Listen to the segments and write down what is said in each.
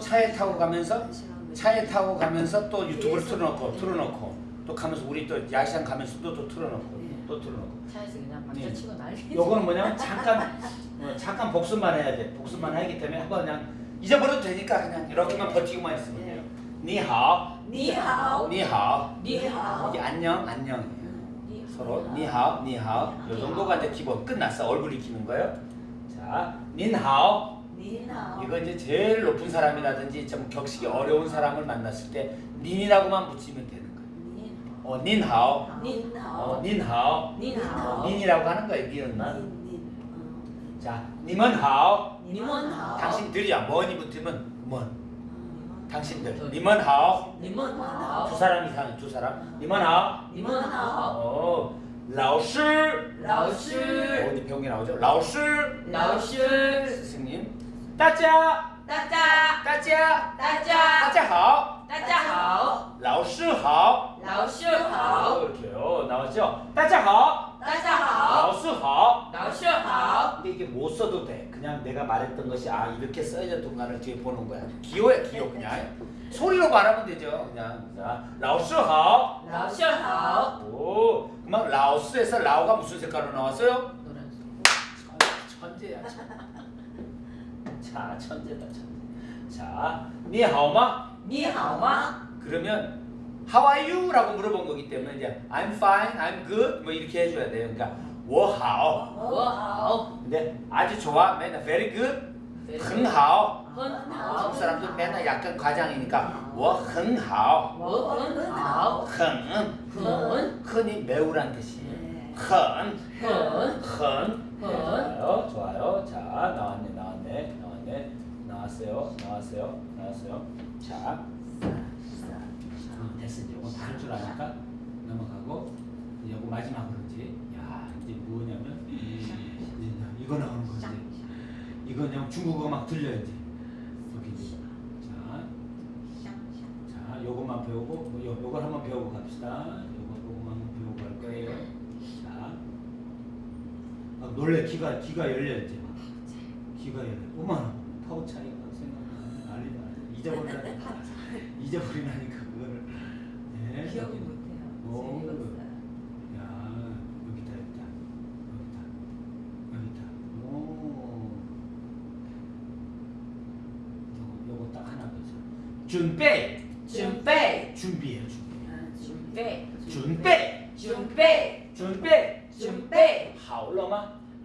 차에 타고 가면서 차에 타고 가면서 또 유튜브를 틀어놓고 틀어놓고 또 가면서 우리 또 야시장 가면서 또, 또 틀어놓고 또 틀어놓고. 차에서 그냥 네. 박자 치고 난리. 요거는 뭐냐면 잠깐 어, 잠깐 복습만 해야 돼. 복습만 하기 때문에 한번 그냥 잊어버려도 되니까 그냥 이렇게만 버티고만 있으면 돼요. 니하오. 니하오. 니하오. 니하오. 이게 안녕 안녕이에요 서로 니하오 니하오. 요 정도가 이제 기본. 끝났어. 얼굴 익히는 거예요. 자 你好. 이거 이제 제일 높은 사람이라든지 좀 격식이 어려운 사람을 만났을 때 您이라고만 붙이면 되는 거예요. 어 닌하오? 어 니하오. 닌하오? 니하오. 닌이라고 하는 거예요 니은만 어. 자 你们好? 你们好. 당신들이야. 먼이 붙으면 먼 당신들. 니먼하오? 니먼하오. 두 사람 이상 두 사람. 你们好? 你们好. 어. 라오시 라오시. 어디 병이 나오죠? 라오시. 스승님 따자 따자. 따자 따자. 따자好 따자好. 老师好老师好. 이렇게요 나왔죠 따자 好大家好.老师好老师好. 근데 이게 못 써도 돼 그냥 내가 말했던 것이 아 이렇게 써야겠던가를 뒤에 보는 거야 기호야 기호 그냥 소리로 말하면 되죠 그냥 자老师好老师好. 오 그만 라오스에서 라오가 무슨 색깔로 나왔어요? 노란색. 천재야 천. 자 천재다 천재 자 니하오마 你好吗? 그러면 How are you? 라고 물어본 거기 때문에 이제 I'm fine, I'm good 뭐 이렇게 해줘야 돼요 그러니까 我好我好. 근데 아주 좋아 맨날 very good 很好很 한국 好. 사람들 맨날 약간 과장이니까 我很好我很好. 很很 흔히 매우란 뜻이에요 很很很很. 좋아요 좋아요 자 나왔네 나왔네 나왔 네 나왔어요. 나왔어요. 나왔어요. 자. 음, 됐어 이제 이거 다할 줄 아니까 넘어가고 이제 이거 마지막으로 이제 야 이제 뭐냐면 이제 이거 나오는 거지. 이거 그냥 중국어 막 들려 이제. 여기 이제. 자, 자 요것만 배우고 뭐 요, 요걸 한번 배우고 갑시다. 요거 요것만 배우고 갈 거예요. 자. 아, 놀래. 귀가 귀가 열려 이제 막. 귀가 열려 어머 나 파워 차이가 생각나면 난리다 잊어버리라니까 잊어버리라니까 그거를 네, 기억이 여기. 못해요. 오. 재밌었어요. 야 여기다 여기다 여기다 여기다 오 요거 요거 딱 하나 보자 준비 准备. 준비해요 준비 准备. 준비 准备. 준비 准备.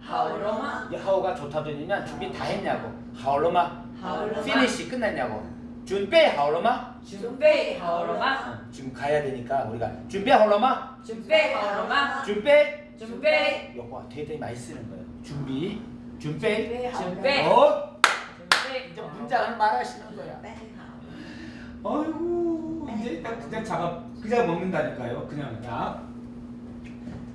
하울로마? 이 하오가 좋다더니냐? 준비 다 했냐고. 하울로마? 하울로마? 피니시 끝났냐고. 준비 하울로마? 준비 하울로마? 어, 지금 가야 되니까 우리가 준비 하울로마? 준비 하울로마? 준비? 준비. 요거 되게 많이 쓰는 거예요. 준비? 준비? 준비 어? 이제 문장을 말하시는 거야. 아이고 이제 딱 그냥 잡아 그냥 먹는다니까요. 그냥 딱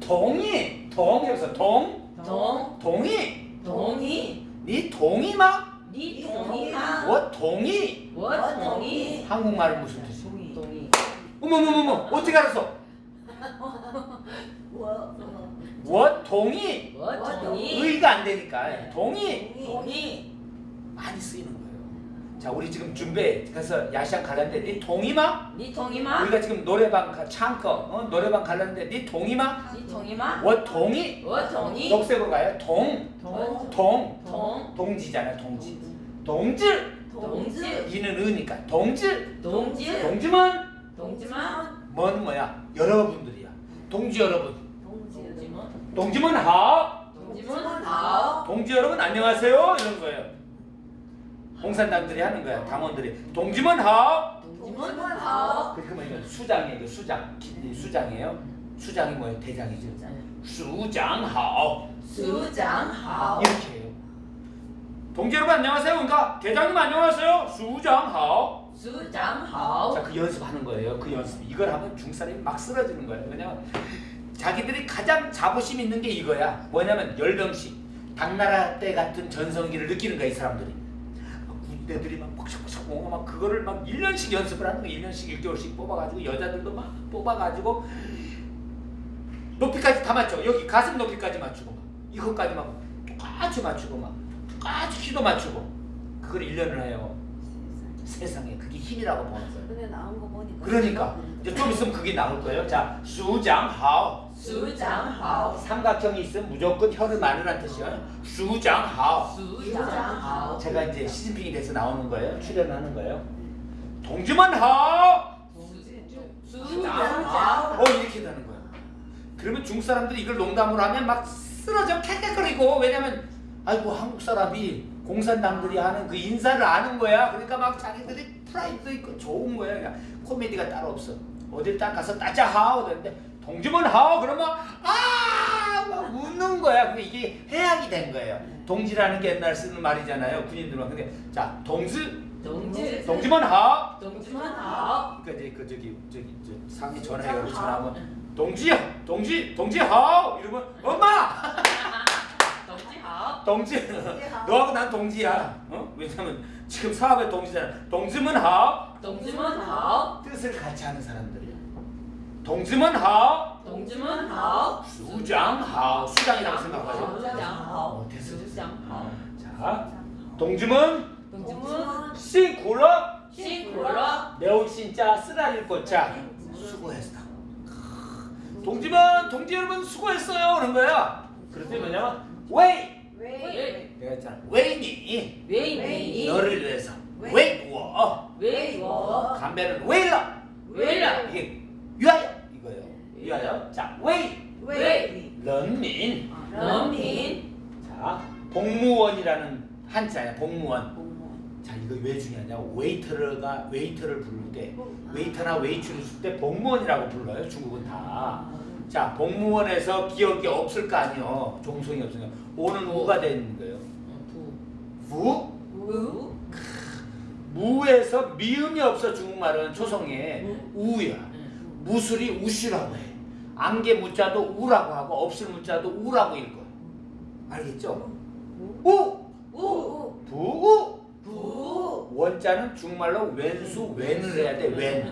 동이 동이어서 동? 동 동이 동이 니 동이마? 니 동이마. 워 뭐 동이 워 동이 한국말은 무슨 뜻이 동이 동이 어머머머머 어떻게 알았어? 워 동이 워 동이 의가 안 되니까. 동이 동이 많이 쓰이는 거 자 우리 지금 준비 그래서 야시장 갈랐는데 네 동이마? 네 동이마? 우리가 지금 노래방 창커 어? 노래방 갈랐는데 네 동이마? 네 동이마? 워 동이? 워 동이? 녹색으로 가요? 동 동 동. 동지잖아 동지. 동질. 동질. 이는 으니까. 동질. 동질. 동지만. 동지만. 뭔 뭐야? 여러분들이야. 동지 여러분. 동지만 동지만 동지만 하 동지 여러분 안녕하세요. 이런 거예요. 공산당들이 하는 거야. 당원들이. 동지문 하업. 동지문 하업. 그러면 이건 수장이에요. 이거 수장. 수장이에요. 수장이 뭐예요? 대장이죠. 수장 하업. 수장 하업. 이렇게 해요. 동지 여러분 안녕하세요. 그러니까 대장님 안녕하세요. 수장 하업. 수장하오. 자, 그 연습하는 거예요. 그 연습. 이걸 하면 중사람이 막 쓰러지는 거예요. 왜냐면 자기들이 가장 자부심 있는 게 이거야. 뭐냐면 열병식, 당나라 때 같은 전성기를 느끼는 거야, 이 사람들이. 막 군대들이 막 퍽석퍽석 뭔가 막 그거를 막 1년씩 연습을 하는 거야. 1년씩 1개월씩 뽑아가지고 여자들도 막 뽑아가지고 높이까지 다 맞춰. 여기 가슴 높이까지 맞추고 막 이것까지 막 똑같이 맞추고 막 똑같이 키도 맞추고 그걸 1년을 해요. 세상에 그게 힘이라고. 근데 나온 거 보니까 그러니까 이제 좀 있으면 그게 나올 거예요. 자, 수장하오. 수장하오. 삼각형이 있으면 무조건 혀를 많으란 뜻이에요. 수장하오. 수장하오. 제가 이제 시진핑이 돼서 나오는 거예요. 출연하는 거예요. 동지만 하오. 수장하오. 어 이렇게 되는 거야. 그러면 중국 사람들이 이걸 농담으로 하면 막 쓰러져 캐캐거리고 왜냐면 아이고 한국 사람이 공산당들이 하는 그 인사를 아는 거야. 그러니까 막 자기들이 프라이드도 있고 좋은 거야. 그러니까 코미디가 따로 없어. 어딜 딱 가서 따자 하오 되는데 동지문 하오 그러면 아막 웃는 거야. 근데 이게 해악이 된 거예요. 동지라는 게 옛날 쓰는 말이잖아요. 군인들만. 근데 자 동지 동지. 동지문 하오 동지만 하오. 그러니까 이제 그 저기 저기 저 상에 전화해가지고 전화하면 동지야 동지 동지 하오 이러면 엄마 동지 하오. 동지 너하고 난 동지야 어 왜냐면 지금 사업의 동지잖아 동지문 하오 동지만 하오. 뜻을 같이 하는 사람들이야 동지문 하오. 동지만 하오. 수장 하오. 수장이라고 생각하죠? 수장하오. 어, 됐어 수장하오. 자 동지문 동지문 씨굴러 시골러. 매우 진짜 쓰라릴 꽃자 수고했어. 동지문 동지 여러분 수고했어요. 그런 거야. 그랬더니 뭐냐면 왜? 왜? 내가 했잖아 왜니? 왜니? 너를 위해서. 왜? 왜워? 왜워? 담배는 왜 일러 공무원 공무원 자 이거 왜 중요하냐 웨이터가 웨이터를 부를 때 웨이터나 웨이트를 쓸 때 복무원이라고 불러요 중국은 다 자, 복무원에서 기억이 없을 거 아니요. 종성이 없으니까 오는 우가 되는 거예요. 부? 우 무에서 미음이 없어 중국말은 초성에 우야. 무술이 우시라고 해. 안개 무자도 우라고 하고 없을 무자도 우라고 읽어. 알겠죠? 우! 우 부! 부 원자는 중국말로 왼수 왼을 해야 돼. 왼.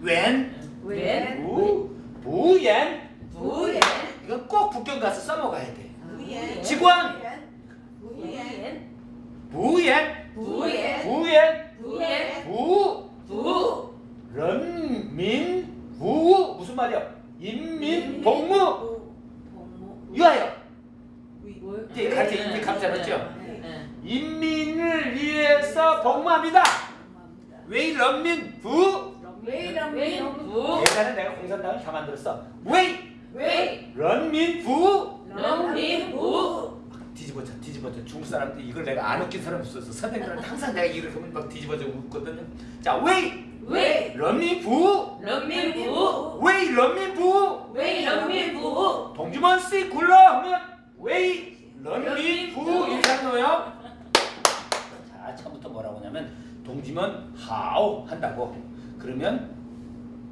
왼. 웬 부. 부옌. 부옌 이건 꼭 북경 가서 써먹어야 돼. 직원. 부옌 부옌. 부옌 부옌. 부옌 부. 부 런민. 부. 무슨 말이야? 인민 복무. 복무 위하여. 뭐? 이제 같이 이제 감자 넣었죠? 네. 인민을 위해서 복무합니다. 복무합니다 왜 런민 부? 왜 왜 이런 부 예전에 내가 공산당을 다 만들었어. 왜 왜 런민 부? 런민 부 뒤집어져 중국 사람들 이걸 내가 안 웃긴 사람 없었어 선생님들한테 항상 내가 이걸 하면 막 뒤집어져 웃거든요. 자 왜 왜 런민 부? 런민 부! 왜 런민 부? 왜 런민 부! 동주먼 씨 굴러! 하면 왜 런민 부! 이렇게 하는 거예요. 자 처음부터 뭐라고 하냐면 동지먼 하오 한다고. 그러면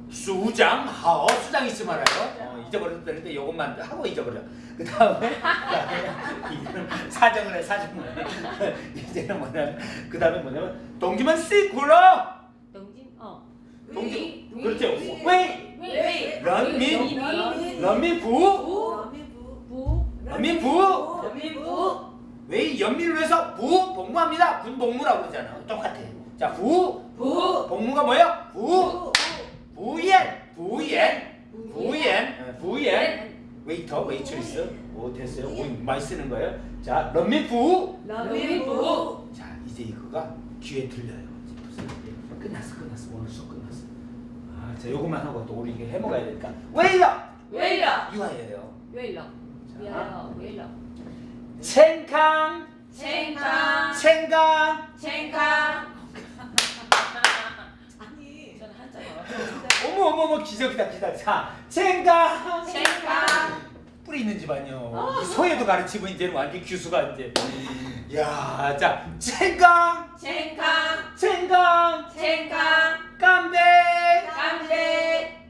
수장? 하오 수장 잊지 말아요? 어, 잊어버려도 되는데 요것만 하고 잊어버려. 그 다음에 이거는 사정을 해 사정을 해. 이제는 뭐냐면 그 다음에 뭐냐면 동지먼 씨 굴러 동진 어. 위, 그렇죠. 위, 왜 런민 런민 부. 부. 부. 런민 부. 런민 부. 왜 연민을 위해서 부? 복무합니다. 군 복무라고 그러잖아. 똑같아. 자, 부. 부. 복무가 뭐야? 부 부옌 부옌 부옌 어, 부옌 웨이터 웨이트리스 오 됐어요. 오 많이 쓰는 거예요. 자, 런민 부. 런민 부 자, 이제 이거가 귀에 들려요. 끝났어, 끝났어. 오늘 수업 끝났어. 아, 자, 요것만 하고 또 우리 이게 해먹어야 되니까. 웨이러 왜라 유아예요. 자, 왜라 왜라 챙캉 챙강 챙강 챙강 아니 저는 한자 어머 어머 어머 기적이다 기적. 자, 챙강 챙강 뿌리 있는 집안이요. 이 소예도 가르치고 이제는 완전 규수가 이제. 야, 자, 챙강, 챙강 챙강, 챙강 깜대. 깜대.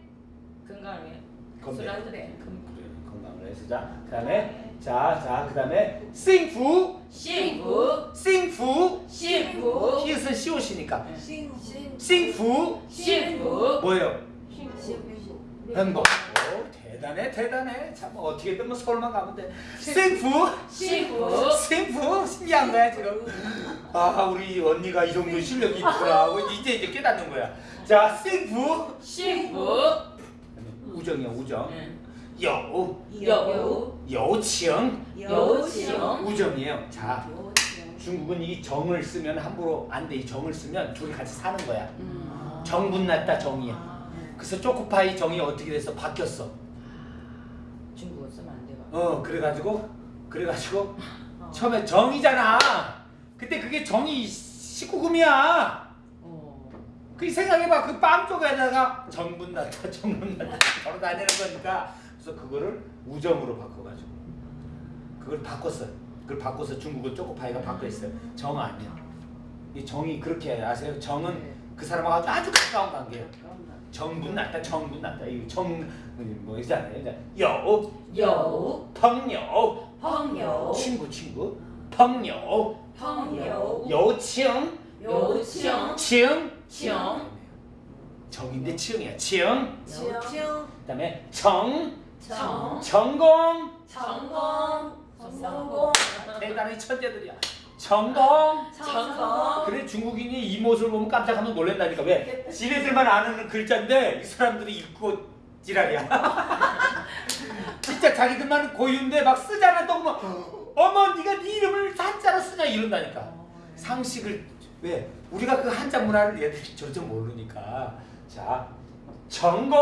건강해 건배. 술 한잔해 그래, 건강을 해서 자, 그다음에 자, 자, 그 다음에 싱푸. 싱푸. 싱푸. 싱푸. 히읗은 시옷이니까. 네. 싱푸. 싱푸. 뭐예요? 행복. 대단해 대단해. 참 뭐 어떻게든 뭐 서울만 가면 돼. 싱푸. 싱푸. 싱푸. 신기한 거야 지금. 아 우리 언니가 이 정도 실력이 있구나 하고. 이제 이제 깨닫는 거야. 자 싱푸. 싱푸. 우정이야 우정. 응. 여우. 여우. 여우칭 여우칭 우정이에요. 자. 중국은 이 정을 쓰면 함부로 안 돼. 이 정을 쓰면 둘이 같이 사는 거야. 음. 정분 났다 정이야. 아. 그래서 초코파이 정이 어떻게 돼서 바뀌었어? 중국어 쓰면 안 돼요. 어 그래가지고 그래가지고 어. 처음에 정이잖아. 그때 그게 정이 19금이야. 어. 그 생각해봐. 그 빵 쪽에다가 정분 났다 정분 났다. 걸어 다니는 거니까 그래서 그거를 우정으로 바꿔가지고 그걸 바꿨어 그걸 바꿔서 중국은 초코파이가 바꿔있어요. 정 아니야. 이 정이 그렇게 아세요? 정은 네. 그 사람하고 아주 가까운 관계예요. 정분 났다 정분 났다. 이 정뭐 있잖아요. 이제 여우 여우. 펑여 펑여 친구 친구. 펑여 펑여 여우칭 여우칭 칭 칭 정인데 칭이야. 칭 여우칭 그다음에 정 정 전공 성공 성공 대단히 천재들이야. 전공 성공 그래 중국인이 이 모습을 보면 깜짝하면 놀란다니까. 왜? 지네들만 아는 글자인데 이 사람들이 읽고 지랄이야. 진짜 자기들만 고유인데 막 쓰잖아. 또 보면 어머 네가 네 이름을 한자로 쓰냐 이런다니까. 상식을 왜? 우리가 그 한자 문화를 얘들이 전혀 모르니까. 자 전공